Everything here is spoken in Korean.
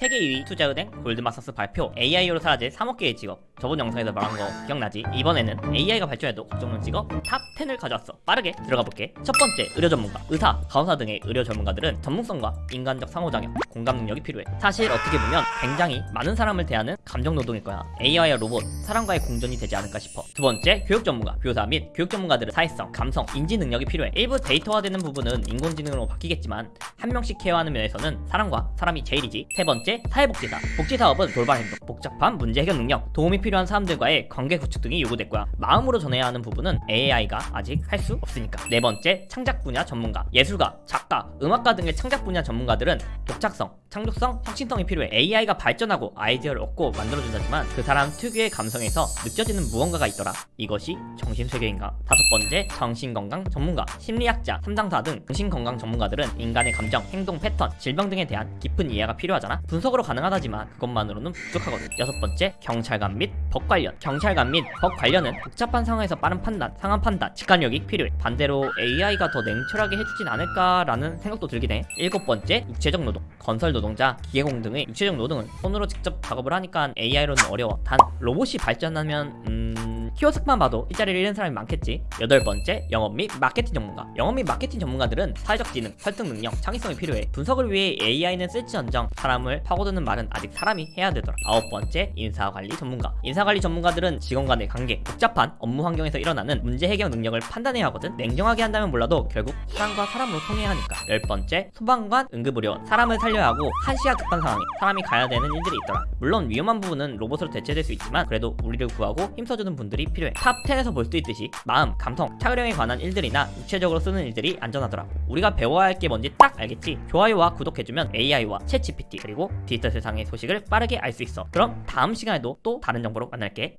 세계 2위 투자은행 골드만삭스 발표 AI로 사라질 3억 개의 직업. 저번 영상에서 말한 거 기억나지? 이번에는 AI가 발전해도 걱정없는 직업 top 10을 가져왔어. 빠르게 들어가 볼게. 첫 번째 의료 전문가. 의사, 간호사 등의 의료 전문가들은 전문성과 인간적 상호작용, 공감 능력이 필요해. 사실 어떻게 보면 굉장히 많은 사람을 대하는 감정 노동일 거야. AI와 로봇, 사람과의 공존이 되지 않을까 싶어. 두 번째 교육 전문가, 교사 및 교육 전문가들은 사회성, 감성, 인지 능력이 필요해. 일부 데이터화되는 부분은 인공지능으로 바뀌겠지만 한 명씩 케어하는 면에서는 사람과 사람이 제일이지. 세 번째 사회복지사 복지사업은 돌발 행동, 복잡한 문제 해결 능력, 도움이 필요한 사람들과의 관계 구축 등이 요구됐고요 마음으로 전해야 하는 부분은 AI가 아직 할 수 없으니까. 네 번째 창작 분야 전문가. 예술가, 작가, 음악가 등의 창작 분야 전문가들은 독창성, 창조성, 혁신성이 필요해 AI가 발전하고 아이디어를 얻고 만들어준다지만 그 사람 특유의 감성에서 느껴지는 무언가가 있더라. 이것이 정신세계인가? 다섯 번째 정신건강 전문가. 심리학자, 삼상사 등 정신건강 전문가들은 인간의 감정, 행동 패턴, 질병 등에 대한 깊은 이해가 필요하잖아. 분석으로 가능하다지만 그것만으로는 부족하거든. 여섯 번째 경찰관 및 법 관련. 경찰관 및 법 관련은 복잡한 상황에서 빠른 판단, 상황 판단, 직관력이 필요해. 반대로 AI가 더 냉철하게 해주진 않을까라는 생각도 들긴 해. 일곱 번째 육체적 노동 건설 노동자, 기계공 등의 육체적 노동은 손으로 직접 작업을 하니까 AI로는 어려워. 단 로봇이 발전하면 음... 키오스크만 봐도 일자리를 잃는 사람이 많겠지. 여덟 번째 영업 및 마케팅 전문가. 영업 및 마케팅 전문가들은 사회적 지능, 설득 능력, 창의성이 필요해. 분석을 위해 AI는 쓸지언정 사람을 파고드는 말은 아직 사람이 해야 되더라. 아홉 번째 인사관리 전문가. 인사관리 전문가들은 직원 간의 관계, 복잡한 업무 환경에서 일어나는 문제 해결 능력을 판단해야 하거든. 냉정하게 한다면 몰라도 결국 사람과 사람으로 통해야 하니까. 열 번째 소방관, 응급의료. 사람을 살려야 하고 한시가 급한 상황에 사람이 가야 되는 일들이 있더라. 물론 위험한 부분은 로봇으로 대체될 수 있지만 그래도 우리를 구하고 힘써주는 분들이 필요해. top 10에서 볼 수 있듯이 마음, 감성, 차그령에 관한 일들이나 육체적으로 쓰는 일들이 안전하더라. 우리가 배워야 할 게 뭔지 딱 알겠지? 좋아요와 구독해주면 AI와 챗GPT 그리고 디지털 세상의 소식을 빠르게 알 수 있어. 그럼 다음 시간에도 또 다른 정보로 만날게